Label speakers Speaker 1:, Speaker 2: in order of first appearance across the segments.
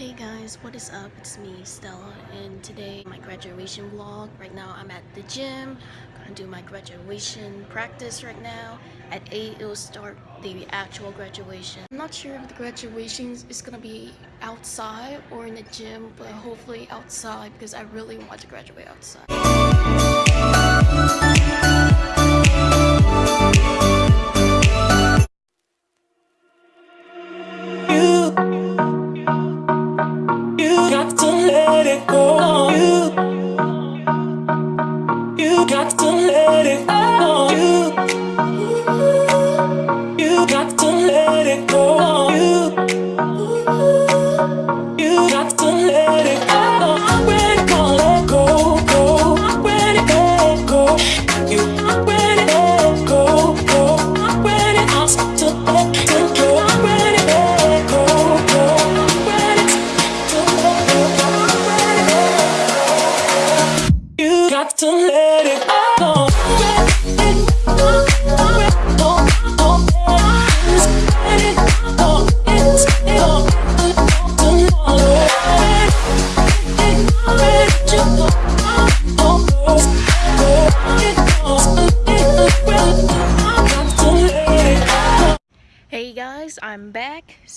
Speaker 1: Hey guys, what is up? It's me, Stella, and today my graduation vlog. Right now I'm at the gym, gonna do my graduation practice right now. At 8 it will start the actual graduation. I'm not sure if the graduation is gonna be outside or in the gym, but hopefully outside because I really want to graduate outside.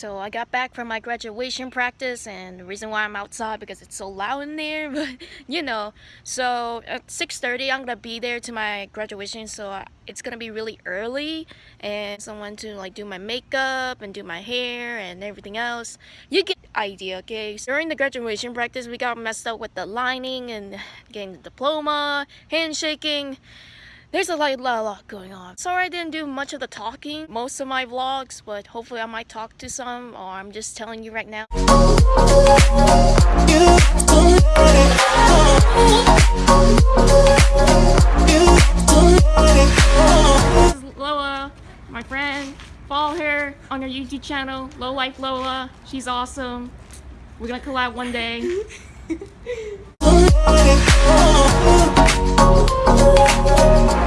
Speaker 1: So I got back from my graduation practice and the reason why I'm outside because it's so loud in there, but you know. So at 6:30 I'm to be there to my graduation, so I- it's to be really early and someone to like do my makeup and do my hair and everything else. You get idea, okay? So during the graduation practice, we got messed up with the lining and getting the diploma, handshaking. There's a lot, lot, lot going on. Sorry I didn't do much of the talking, most of my vlogs, but hopefully I might talk to some or I'm just telling you right now. This is Lola, my friend. Follow her on her YouTube channel, Low Life Lola. She's awesome. We're gonna collab one day.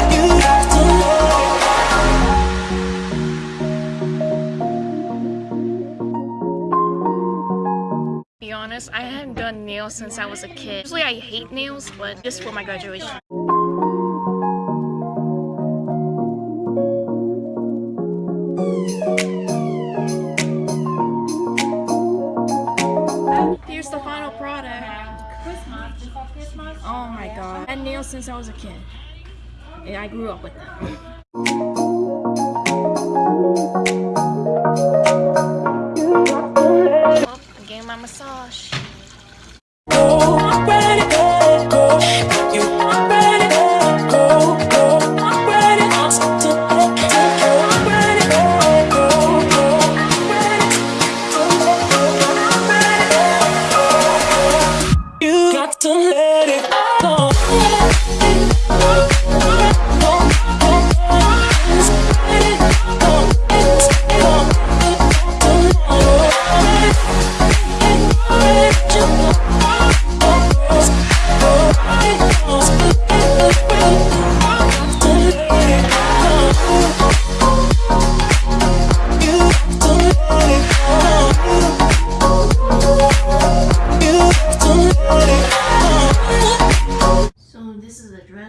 Speaker 1: be honest, I haven't done nails since I was a kid. Usually I hate nails, but just for my graduation. Here's the final product. Oh my god. I had nails since I was a kid. And I grew up with them. Getting my massage.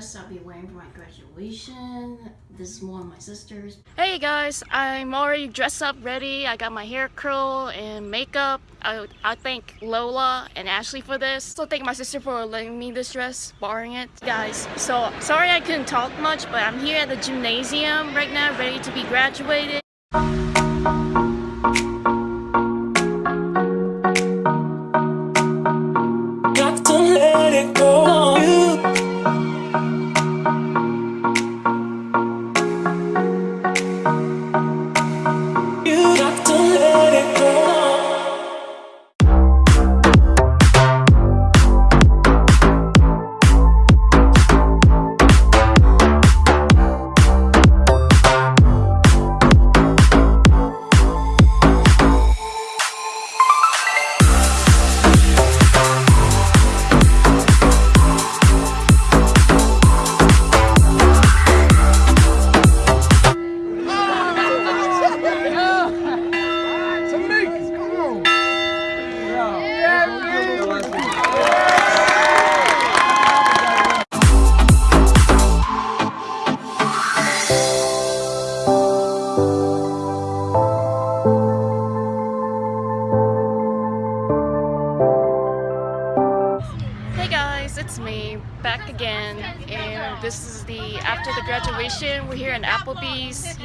Speaker 1: Dress I'll be wearing for my graduation. This is one of my sisters. Hey guys, I'm already dressed up ready. I got my hair curl and makeup. I, I thank Lola and Ashley for this. So thank my sister for letting me this dress, borrowing it. Guys, so sorry I couldn't talk much, but I'm here at the gymnasium right now, ready to be graduated.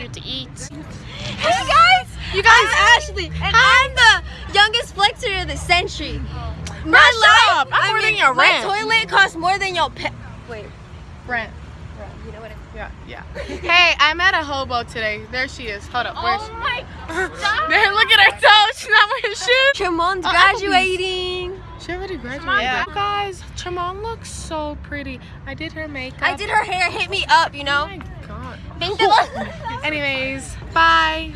Speaker 1: Here to eat.
Speaker 2: Hey guys! You guys, I'm Ashley, and I'm the youngest flexor of the century. My life.
Speaker 3: I'm
Speaker 2: I
Speaker 3: more than
Speaker 2: mean,
Speaker 3: your
Speaker 2: my
Speaker 3: rent.
Speaker 2: toilet costs more than your pet. Wait,
Speaker 3: Brent.
Speaker 2: you know what? I-
Speaker 3: Yeah, yeah. hey, I met a hobo today. There she is. Hold up. Where's
Speaker 2: Oh my!
Speaker 3: There, look at her toes. She's not wearing shoes.
Speaker 2: Tremont's
Speaker 3: uh, Applebee's.
Speaker 2: graduating.
Speaker 3: She already graduated.
Speaker 1: Yeah.
Speaker 3: Guys, Tremont looks so pretty. I did her makeup.
Speaker 2: I did her hair. Hit me up, you know.
Speaker 3: Oh my god.
Speaker 2: Think that.
Speaker 3: Anyways, bye.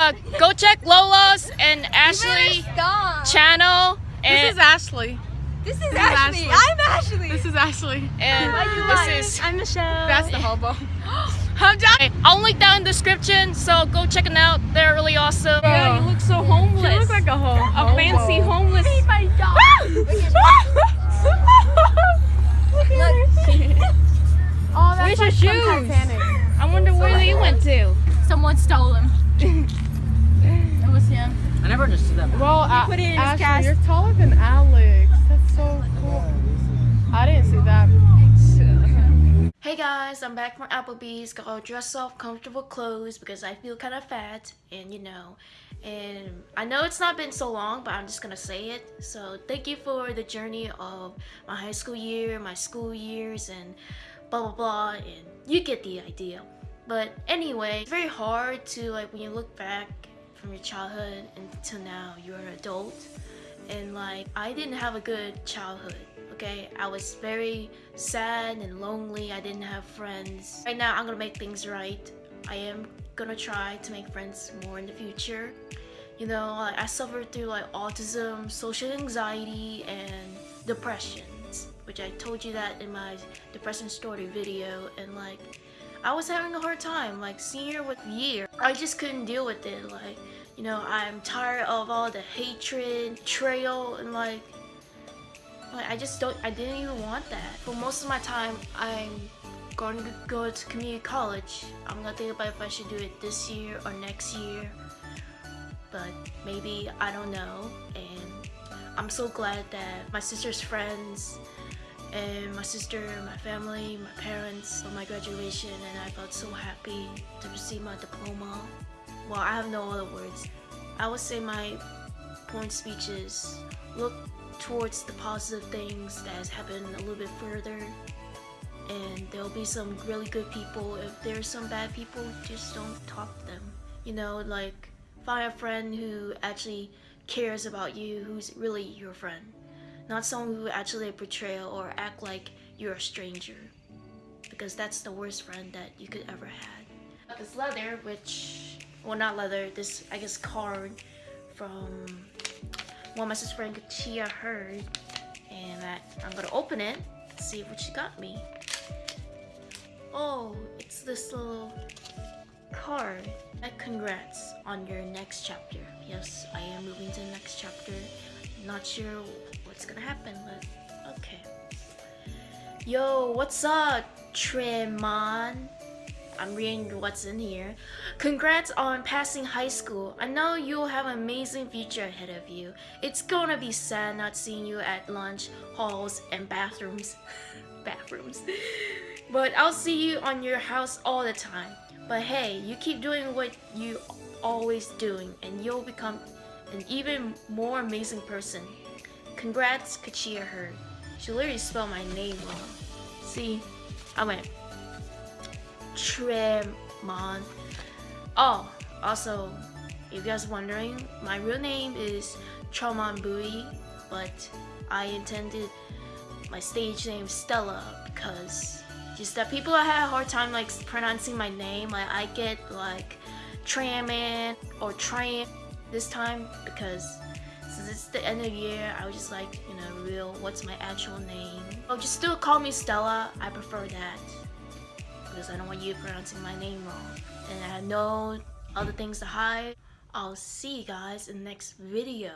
Speaker 1: Uh, go check Lola's and Ashley
Speaker 2: Gone.
Speaker 1: channel,
Speaker 3: This is Ashley.
Speaker 2: This is
Speaker 3: is
Speaker 2: Ashley.
Speaker 3: Ashley.
Speaker 2: I'm Ashley.
Speaker 3: This is Ashley.
Speaker 1: and this is
Speaker 2: I'm Michelle.
Speaker 3: That's the hobo. I'm John.
Speaker 1: Okay, I'll link down in the description, so go check them out. They're really awesome.
Speaker 3: Yeah, you
Speaker 1: look so homeless.
Speaker 3: You look like a ho-
Speaker 1: a fancy
Speaker 3: hobo.
Speaker 1: homeless.
Speaker 2: Oh my dog.
Speaker 3: Oh, that's
Speaker 2: Where's your
Speaker 3: like from
Speaker 2: shoes?
Speaker 3: Titanic.
Speaker 1: I wonder where they went to.
Speaker 2: Someone stole him. it was him.
Speaker 4: I never understood that.
Speaker 3: Well, A- uh,
Speaker 2: put it in
Speaker 3: Ashley,
Speaker 2: cast.
Speaker 3: you're taller than Alex. That's so cool. I didn't see that.
Speaker 1: Hey guys, I'm back from Applebee's. Got all dressed up, comfortable clothes because I feel kind of fat, and you know, and I know it's not been so long, but I'm just gonna say it. So thank you for the journey of my high school year, my school years, and blah blah blah, and you get the idea. But anyway, it's very hard to like when you look back from your childhood until now, you're an adult, and like I didn't have a good childhood okay i was very sad and lonely i didn't have friends. Right now i'm gonna make things right. I am gonna try to make friends more in the future. You know like, i suffered through like autism social anxiety and depressions which i told you that in my depression story video and like i was having a hard time like senior with year. I just couldn't deal with it like you know i'm tired of all the hatred betrayal and like like, I just don't, I didn't even want that. For most of my time, I'm going to go to community college. I'm gonna think about if I should do it this year or next year. But maybe, I don't know. And I'm so glad that my sister's friends and my sister, my family, my parents for my graduation and I felt so happy to receive my diploma. Well, I have no other words. I would say my point speech is look towards the positive things that has happened a little bit further. And there'll be some really good people. If there's some bad people just don't talk to them. You know like find a friend who actually cares about you who's really your friend. Not someone who actually betray or act like you're a stranger. Because that's the worst friend that you could ever have this leather which well not leather this i guess card from my sister friend Chia heard, and I, I'm gonna open it, see what she got me. Oh, it's this little card. Congrats on your next chapter. Yes, I am moving to the next chapter. Not sure what's gonna happen, but okay. Yo, what's up, Tremon? I'm reading what's in here. Congrats on passing high school. I know you'll have an amazing future ahead of you. It's gonna be sad not seeing you at lunch, halls, and bathrooms. bathrooms. But I'll see you on your house all the time. But hey, you keep doing what you always doing and you'll become an even more amazing person. Congrats, Kachia Hurd. She literally spelled my name wrong. See, I went Tremon. Oh, also, if you guys are wondering, my real name is Tremon Bui, but I intended my stage name Stella because just that people have a hard time like pronouncing my name. Like I get like Traman or Tram this time because since it's the end of the year, I was just like, you know, real what's my actual name. Oh, just still call me Stella. I prefer that because I don't want you pronouncing my name wrong. And I have no other things to hide. I'll see you guys in the next video.